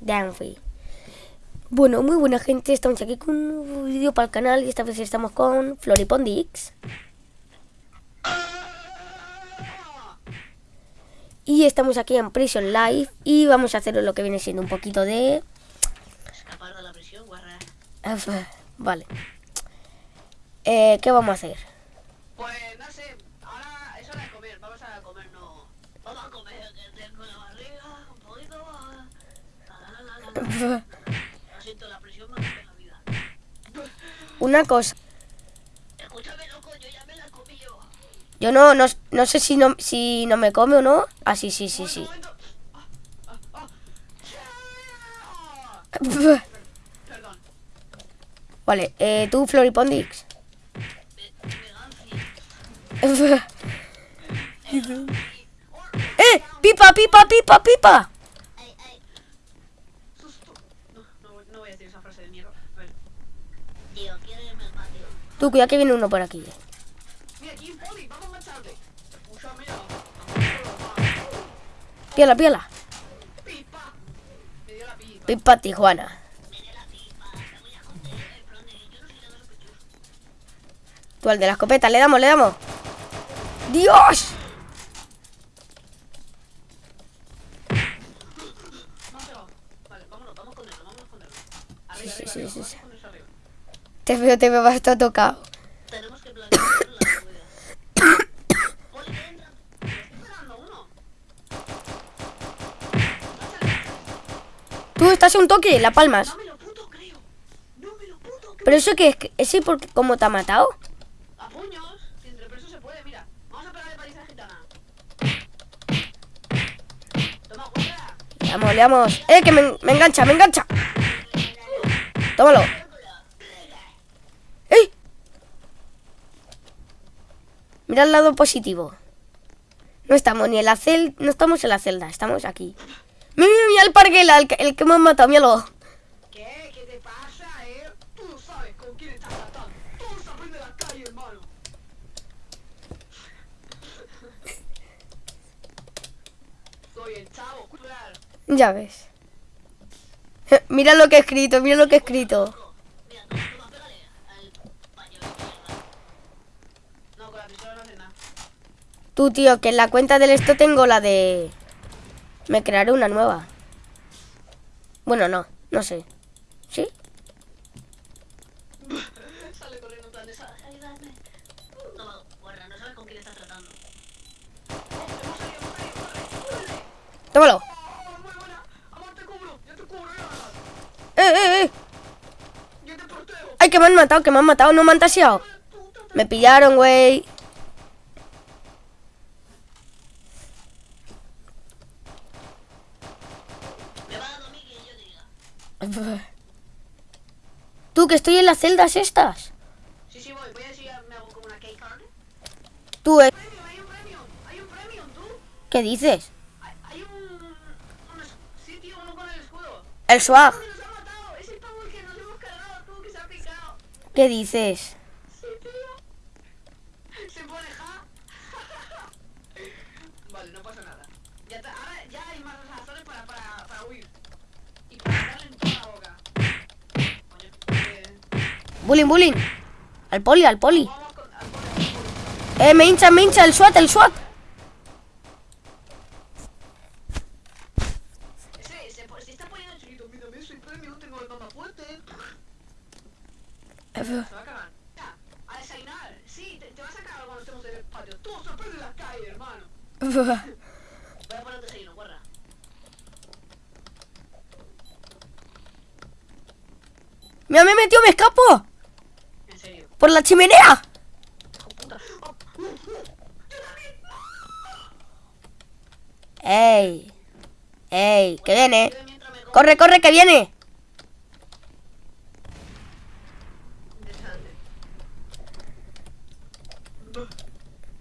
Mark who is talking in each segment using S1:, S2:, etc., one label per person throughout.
S1: Danfi. Bueno, muy buena gente, estamos aquí con un vídeo para el canal y esta vez estamos con Floripondix. Y estamos aquí en Prison Life y vamos a hacer lo que viene siendo un poquito de...
S2: Escapar de la prisión, guarra.
S1: Vale. Eh, ¿Qué vamos a hacer?
S2: Pues no sé, ahora es hora de comer, vamos a comer, no. Vamos a comer, que tengo la barriga un poquito. ah, la, la, la, la, la. Lo siento, la prisión me hace la vida.
S1: Una cosa,
S2: yo
S1: no, no, no sé si no, si no me come o no. Ah, sí, sí, sí, sí. Vale, eh, tú Floripondix. ¡Eh! ¡Pipa, pipa, pipa, pipa!
S2: Susto. No, no, no voy a decir esa frase de mierda. A ver. Tío, ¿quieres irme al patio?
S1: Tú, cuidado que viene uno por aquí.
S2: Mira, aquí un poli, vamos a marcharte. Escúchame,
S1: Píala, píala.
S2: pipa.
S1: Tijuana. Tú al de la escopeta, le damos, le damos. ¡Dios! Sí, sí, sí, sí. Te veo, te veo bastante tocado.
S2: Tenemos que planear la. Poli, entra. Me estoy pegando a uno.
S1: Tú estás a un toque, la palmas.
S2: No me lo puto creo. No me lo puto creo.
S1: Pero eso que es, ese porque cómo te ha matado.
S2: A puños. Si entre presos se puede, mira. Vamos a pegarle paliza a gitana. Toma, guarda.
S1: Le damos, le damos. ¡Eh, que me, me engancha, me engancha! Tómalo. Mira el lado positivo. No estamos ni en la celda, no estamos en la celda, estamos aquí. Mira, mira, el parguela, el, que- el que me ha matado, míralo.
S2: ¿Qué? ¿Qué te pasa, eh? Tú no sabes con quién estás tratando. Todo se aprende en la calle, hermano. Soy el chavo cultural.
S1: Ya ves. Mira lo que he escrito, mira lo que he escrito.
S2: Mira, toma, toma, pégale al paño de mierda. No, con la pistola no hace nada.
S1: Tú, tío, que en la cuenta del esto tengo la de... Me crearé una nueva. Bueno, no, no sé. ¿Sí?
S2: Sale corriendo "Sa- ayúdame. Toma, guarda, no sabes con quién estás tratando.
S1: Tómalo. ¡Eh, eh, eh! ¡Ay, que me han matado, que me han matado! ¡No me han taseado! Me pillaron, güey.
S2: Me va dando a mí que yo diga.
S1: Tú, que estoy en las celdas estas.
S2: Sí, sí, voy. Voy a decir, me hago como una key card.
S1: Tú, eh,
S2: Premio, hay un premio. Hay un premio, tú.
S1: ¿qué dices?
S2: Hay, hay un, un tío, uno con el escudo.
S1: El swag.
S2: ¡Que nos ha matado! Es el pavo el que nos hemos cargado, tú, que se ha picado.
S1: ¿Qué dices?
S2: Sí, tío. Se pone ja. vale, no pasa nada. Ya te- ahora ya hay más razones para, para, para huir. Y para darle en toda la boca. Coño, eh,
S1: Bullying, bullying. Al poli, al poli. Eh, me hincha, me hincha el SWAT, el SWAT.
S2: Voy a poner un desayuno, guarda.
S1: Mira, me metió, me escapo. Por la chimenea. Ey. Ey, que viene. Corre, corre, que viene.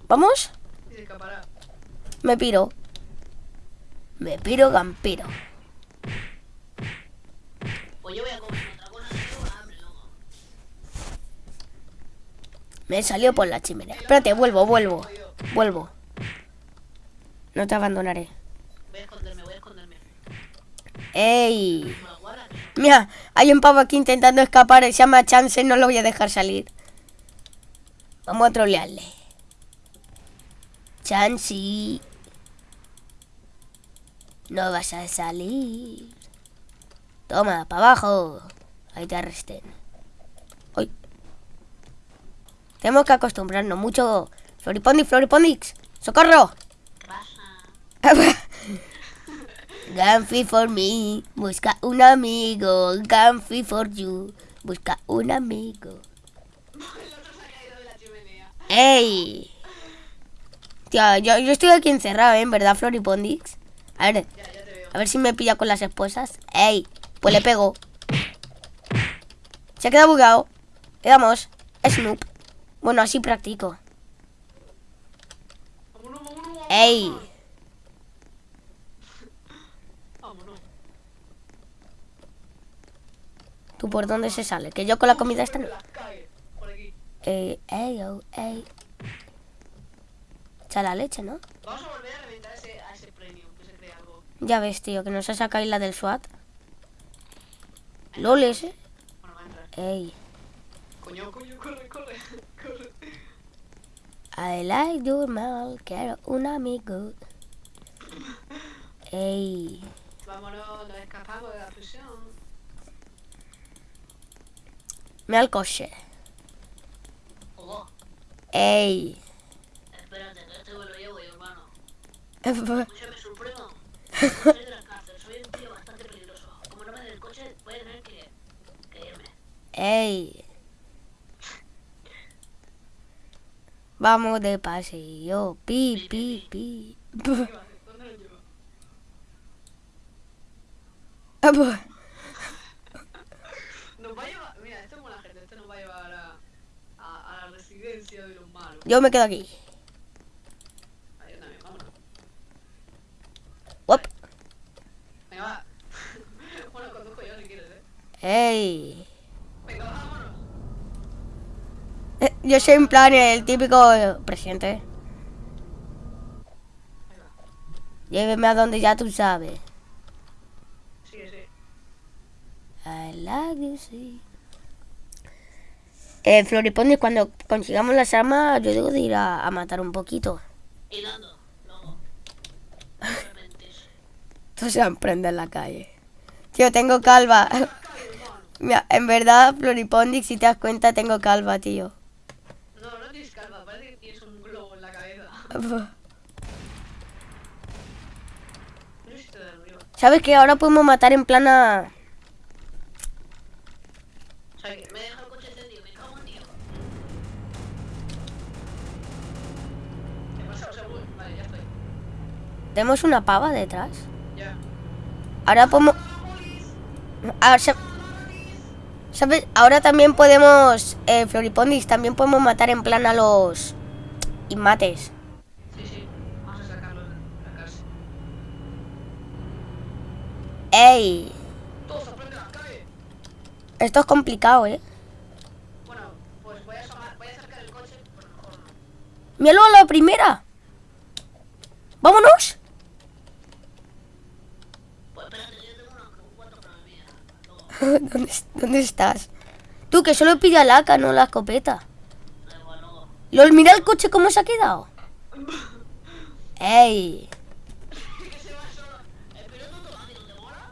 S1: ¿Vamos? Me piro. Me piro, gampiro. Me salió por la chimenea. Espérate, vuelvo, vuelvo. Vuelvo. No te abandonaré.
S2: Voy a esconderme, voy a esconderme.
S1: ¡Ey! Mira, hay un pavo aquí intentando escapar. Se llama Chance, no lo voy a dejar salir. Vamos a trolearle. Chansey. No vas a salir. Toma, para abajo. Ahí te arresten. Tenemos que acostumbrarnos mucho. Floripondix, Floripondix. ¡Socorro!
S2: ¿Qué pasa?
S1: Gamfi for me, busca un amigo. Gamfi for you, busca un amigo.
S2: El otro se ha caído de la chimenea.
S1: ¡Ey! Tío, yo, yo estoy aquí encerrado, ¿eh? ¿En verdad, Floripondix? A ver,
S2: Ya, ya
S1: a ver si me pilla con las esposas. ¡Ey! Pues le pego. Se ha quedado bugado. Le damos. Snoop. Bueno, así practico. ¡Ey! ¿Tú por dónde se sale? Que yo con la comida esta no.
S2: Por aquí.
S1: Ey, ey, oh, ey. Echa la leche, ¿no?
S2: Vamos a volver a reventar ese, a ese premium, que se cree algo.
S1: Ya ves, tío, que nos ha sacado la del SWAT. LOL ese.
S2: Bueno, va a entrar.
S1: Ey.
S2: Coño, coño, corre, corre, corre.
S1: I like your mal, quiero un amigo. Ey.
S2: Vámonos, nos escapamos de la prisión.
S1: Mira el coche.
S2: Oh,
S1: Ey.
S2: espérate, que este me lo llevo yo, hermano. Escúchame, supremo. Soy de la cárcel, soy un tío bastante peligroso. Como no me den el coche, voy a tener que, que irme.
S1: Ey. Vamos de paseo. Pi, pi, pi.
S2: ¿Dónde lo llevo? Nos va a llevar, mira, esto es buena gente, esto nos va a llevar a, a, a la residencia de los malos.
S1: Yo me quedo aquí.
S2: Yo también, vámonos.
S1: Uop.
S2: Venga, va. bueno, conduzco yo si quieres, eh.
S1: Ey.
S2: Venga, vámonos.
S1: Eh, Yo soy en plan el típico eh, presidente. Lléveme a donde ya tú sabes.
S2: Sí, sí.
S1: I like you, sí. Eh, Floripondio, cuando consigamos las armas, yo digo de ir a, a matar un poquito.
S2: Y luego. No.
S1: Esto se emprende en la calle. Tío, tengo calva. Mira, en verdad, Floripondix, si te das cuenta, tengo calva, tío.
S2: No, no tienes calva, parece que tienes un globo en la cabeza. No sé si te da arriba.
S1: ¿Sabes que ahora podemos matar en
S2: ya estoy.
S1: Tenemos una pava detrás.
S2: Ya.
S1: Ahora podemos... Ahora, sa- ¿Sabes? Ahora también podemos... Eh, Floripondix, también podemos matar en plan a los... Inmates.
S2: Sí, sí. Vamos a sacarlo de la cárcel.
S1: ¡Ey! Esto es complicado, ¿eh?
S2: Bueno, pues voy a, asomar- voy a acercar el coche, no.
S1: ¡Míralo a la primera! ¡Vámonos! ¿Dónde, dónde estás? Tú, que solo pilla la AK, no la escopeta. LOL, mira el coche cómo se ha quedado. ¡Ey!
S2: que se va solo. El piloto automático, ¿te mola?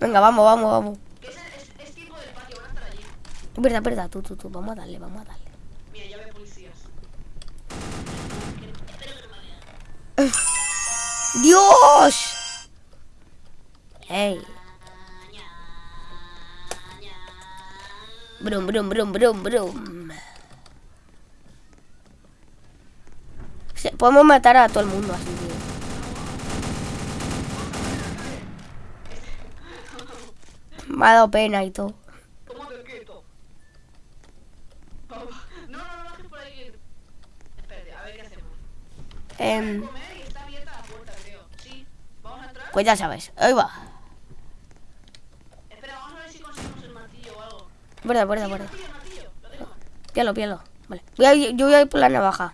S1: Venga, vamos, vamos, vamos.
S2: Es, es, es tipo del patio, van a estar allí.
S1: Es verdad, verdad, tú, tú, tú. Vamos a darle, vamos a darle.
S2: Mira, ya veo policías. Espero que no me.
S1: ¡Dios! ¡Ey! Brum, brum, brum, brum, brum. Podemos matar a todo el mundo así, tío. Me ha dado pena y todo.
S2: Tómate quieto. No, no, no, bajes por ahí. Espérate, a ver qué hacemos.
S1: Em,
S2: Comer y está abierta la puerta, creo. Sí, vamos a entrar.
S1: pues ya sabes. Ahí va.
S2: Espera, vamos a ver si conseguimos el martillo o algo.
S1: Verdad, verdad,
S2: Sí,
S1: verdad. Pielo, pielo. Vale. Voy a yo voy a ir por la navaja.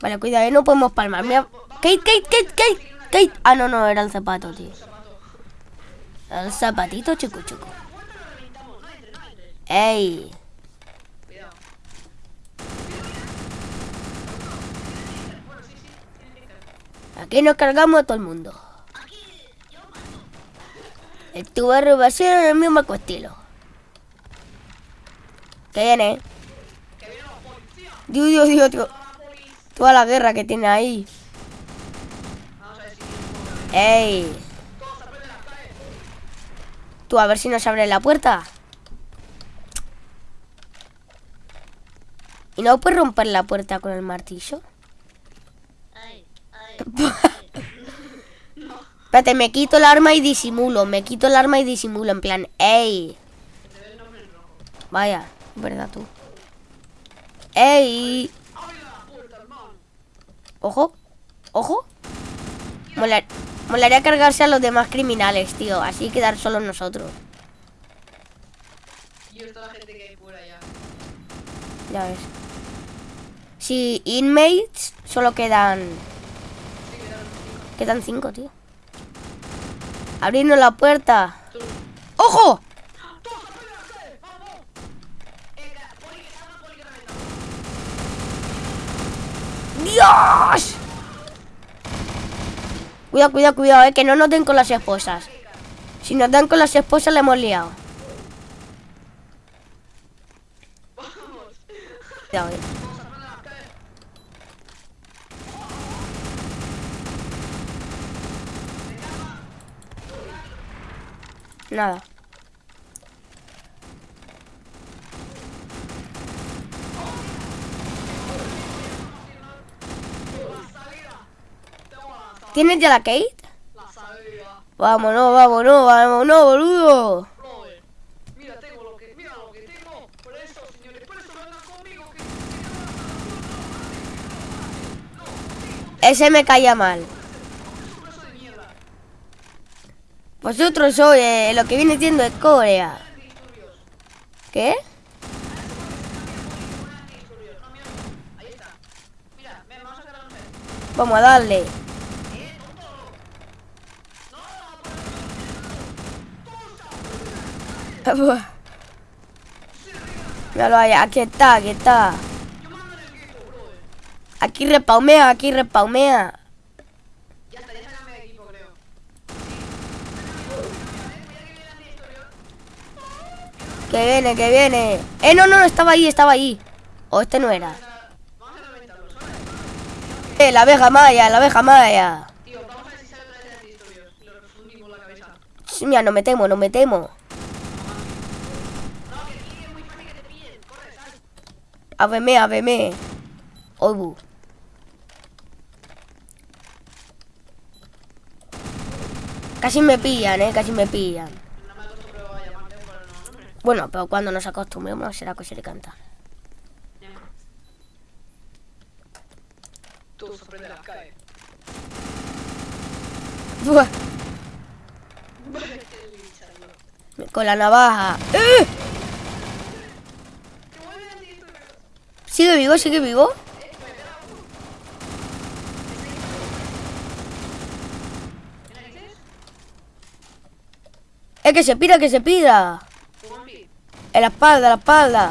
S1: Vale, cuidado, eh, no podemos palmar. Mira, Kate, Kate, Kate, Kate, Ah, no, no, era el zapato, tío. El zapatito chucu chucu. ¡Ey! Aquí nos cargamos a todo el mundo. El tu barrio va a ser el mismo estilo. ¿Qué viene?
S2: Policía.
S1: Dios, Dios, Dios, Dios. Toda la guerra que tiene ahí.
S2: Vamos a ver si tiene un poco
S1: ¡Ey! Tú, a ver si nos abre la puerta. ¿Y no puedes romper la puerta con el martillo? Espérate, me quito el arma y disimulo. Me quito el arma y disimulo. En plan, ¡ey! Vaya, verdad tú. ¡Ey! Ojo, ojo. Molar- molaría cargarse a los demás criminales, tío. Así quedar solos nosotros.
S2: Y está la gente que hay por allá.
S1: Ya ves. Si inmates solo quedan.
S2: Sí, quedaron cinco.
S1: Quedan cinco, tío. Abriendo la puerta.
S2: Tú-
S1: ¡Ojo!
S2: ¡Todos aprenden las calles! ¡Vamos! Eh, ca- poli, que salga poli que reventa.
S1: ¡Dios! Cuidado, cuidado, cuidado, eh, que no nos den con las esposas. Si nos dan con las esposas, le hemos liado. Cuidado, eh. Nada.
S2: La salida. Tengo la salida.
S1: ¿Tienes ya la Kate?
S2: La salida.
S1: Vámonos, vámonos, vámonos, boludo. Ese me caía mal. Vosotros sois eh, lo que viene siendo de Corea. ¿Qué?
S2: Vamos a
S1: darle.
S2: Eh, tonto. No, no, por
S1: Míralo ahí, aquí está, aquí está. Aquí repaumea, aquí repaumea. Que viene, que viene. Eh, no, no, no, estaba ahí, estaba ahí. O este no era. Eh, la abeja maya, la abeja maya.
S2: Tío, vamos a ver si sale otra vez de disturbios. Y lo fundimos la cabeza.
S1: Ch, Mira, no me temo, no me temo.
S2: No, que aquí es muy fácil que te pillen. Corre, sal.
S1: Aveme, aveme. Oibu. Casi me pillan, eh, casi me pillan. Bueno, pero cuando nos acostumbremos será.
S2: Tú sorprende las calles.
S1: Buah, Con la navaja. ¡Eh!
S2: Que vuelven a disturbios.
S1: ¿Sigue vivo? ¿Sigue vivo? Es que se pira, que se pira. En la espalda, en la espalda.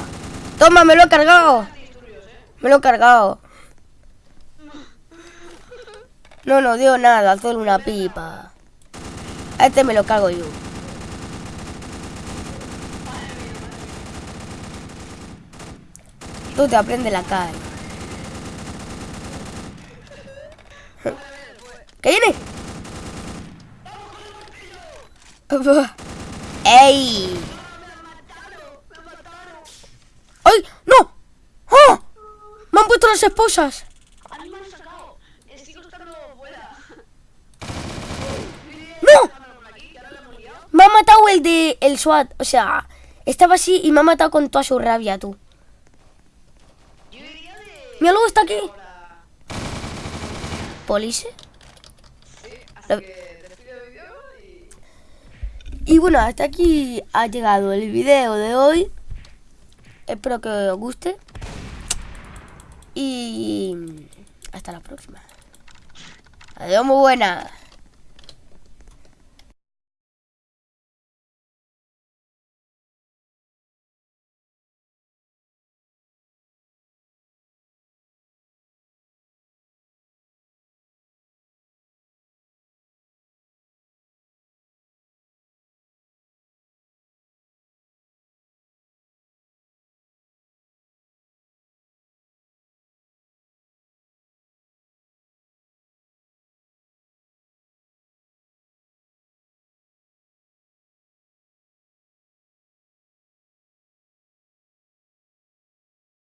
S1: Toma, me lo he cargado. Me lo he cargado. No nos dio nada, solo una pipa. A este me lo cargo yo. Tú te aprendes la calle. ¿Qué viene? ¡Ey! ¡Ay! ¡No! ¡Oh! ¡Me han puesto las esposas! ¡No! Me ha matado el de el SWAT. O sea, estaba así y me ha matado con toda su rabia, tú. Mira, luego está aquí. ¿Police? Lo-
S2: vídeo
S1: y... Bueno, hasta aquí ha llegado el video de hoy. Espero que os guste. Y hasta la próxima. Adiós, muy buena.